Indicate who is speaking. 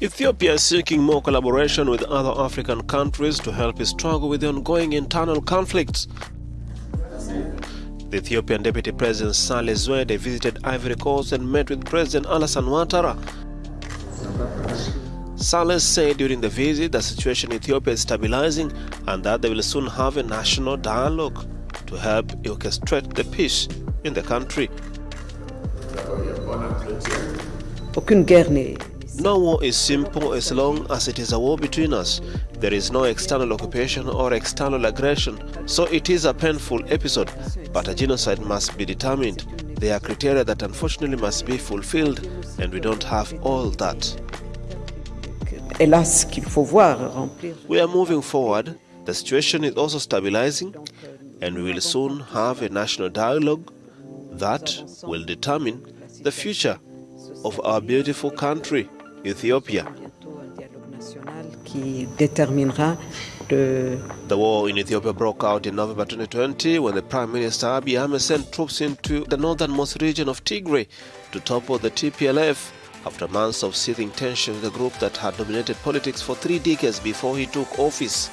Speaker 1: Ethiopia is seeking more collaboration with other African countries to help it struggle with the ongoing internal conflicts. The Ethiopian Deputy President Sahle Zewde visited Ivory Coast and met with President Alassane Ouattara. Sahle said during the visit the situation in Ethiopia is stabilizing and that they will soon have a national dialogue to help orchestrate the peace in the country.
Speaker 2: Aucune guerre n'est
Speaker 1: No war is simple as long as it is a war between us. There is no external occupation or external aggression, so it is a painful episode, but a genocide must be determined. There are criteria that unfortunately must be fulfilled, and we don't have all that.
Speaker 2: hélas qu'il faut voir remplir.
Speaker 1: We are moving forward. The situation is also stabilizing, and we will soon have a national dialogue that will determine the future of our beautiful country, Ethiopia.
Speaker 2: Bientôt un dialogue national qui déterminera le,
Speaker 1: The war in Ethiopia broke out in November 2020 when the Prime Minister Abiy Ahmed sent troops into the northernmost region of Tigray to topple the TPLF after months of seething tension with a group that had dominated politics for three decades before he took office.